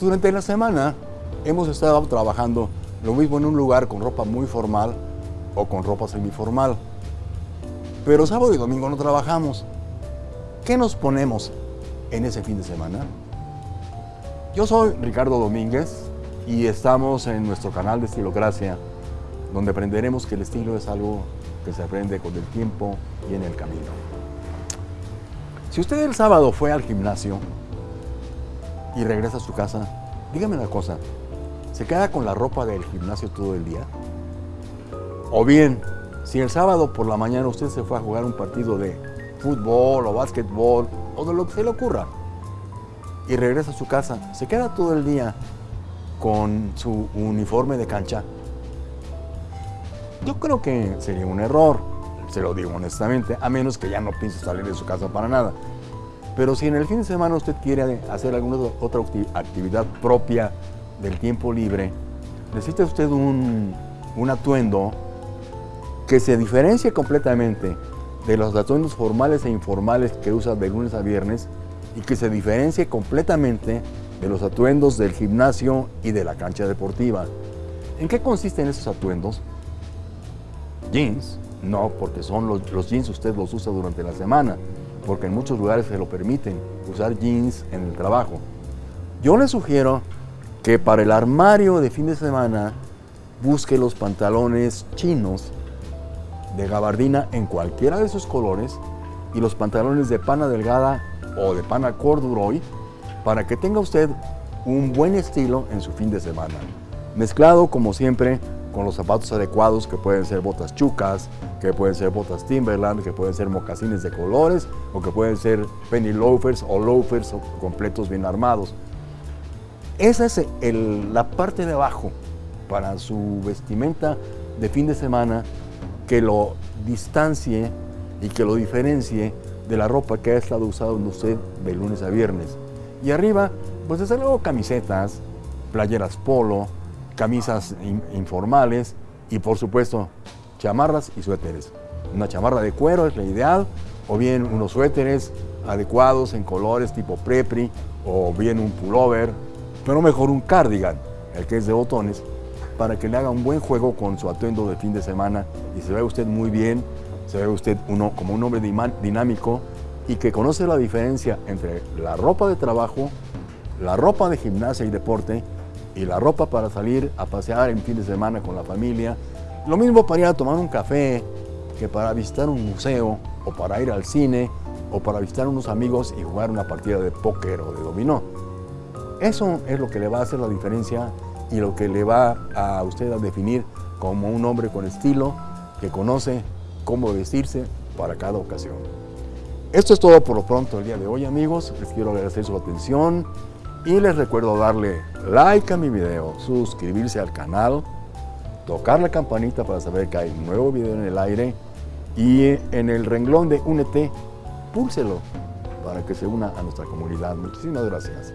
Durante la semana hemos estado trabajando lo mismo en un lugar con ropa muy formal o con ropa semiformal. Pero sábado y domingo no trabajamos. ¿Qué nos ponemos en ese fin de semana? Yo soy Ricardo Domínguez y estamos en nuestro canal de Estilocracia, donde aprenderemos que el estilo es algo que se aprende con el tiempo y en el camino. Si usted el sábado fue al gimnasio y regresa a su casa, dígame una cosa, ¿se queda con la ropa del gimnasio todo el día? O bien, si el sábado por la mañana usted se fue a jugar un partido de fútbol o básquetbol o de lo que se le ocurra y regresa a su casa, ¿se queda todo el día con su uniforme de cancha? Yo creo que sería un error, se lo digo honestamente, a menos que ya no piense salir de su casa para nada. Pero si en el fin de semana usted quiere hacer alguna otra actividad propia del tiempo libre, necesita usted un, atuendo que se diferencie completamente de los atuendos formales e informales que usa de lunes a viernes y que se diferencie completamente de los atuendos del gimnasio y de la cancha deportiva. ¿En qué consisten esos atuendos? Jeans, no, porque son los, los jeans usted los usa durante la semana, porque en muchos lugares se lo permiten usar jeans en el trabajo. Yo le sugiero que para el armario de fin de semana busque los pantalones chinos de gabardina en cualquiera de sus colores y los pantalones de pana delgada o de pana corduroy para que tenga usted un buen estilo en su fin de semana. Mezclado, como siempre, con los zapatos adecuados que pueden ser botas chucas, que pueden ser botas Timberland, que pueden ser mocasines de colores o que pueden ser penny loafers o loafers completos bien armados. Esa es la parte de abajo para su vestimenta de fin de semana que lo distancie y que lo diferencie de la ropa que ha estado usando usted de lunes a viernes. Y arriba, pues desde luego camisetas, playeras polo, camisas informales y por supuesto chamarras y suéteres. Una chamarra de cuero es la ideal, o bien unos suéteres adecuados en colores tipo prepri, o bien un pullover, pero mejor un cardigan, el que es de botones, para que le haga un buen juego con su atuendo de fin de semana y se vea usted muy bien, se ve usted uno, como un hombre dinámico y que conoce la diferencia entre la ropa de trabajo, la ropa de gimnasia y deporte y la ropa para salir a pasear en fin de semana con la familia. Lo mismo para ir a tomar un café que para visitar un museo o para ir al cine o para visitar unos amigos y jugar una partida de póker o de dominó. Eso es lo que le va a hacer la diferencia y lo que le va a usted a definir como un hombre con estilo que conoce cómo vestirse para cada ocasión. Esto es todo por lo pronto el día de hoy amigos, les quiero agradecer su atención y les recuerdo darle like a mi video, suscribirse al canal, tocar la campanita para saber que hay un nuevo video en el aire y en el renglón de Únete, púlselo para que se una a nuestra comunidad. Muchísimas gracias.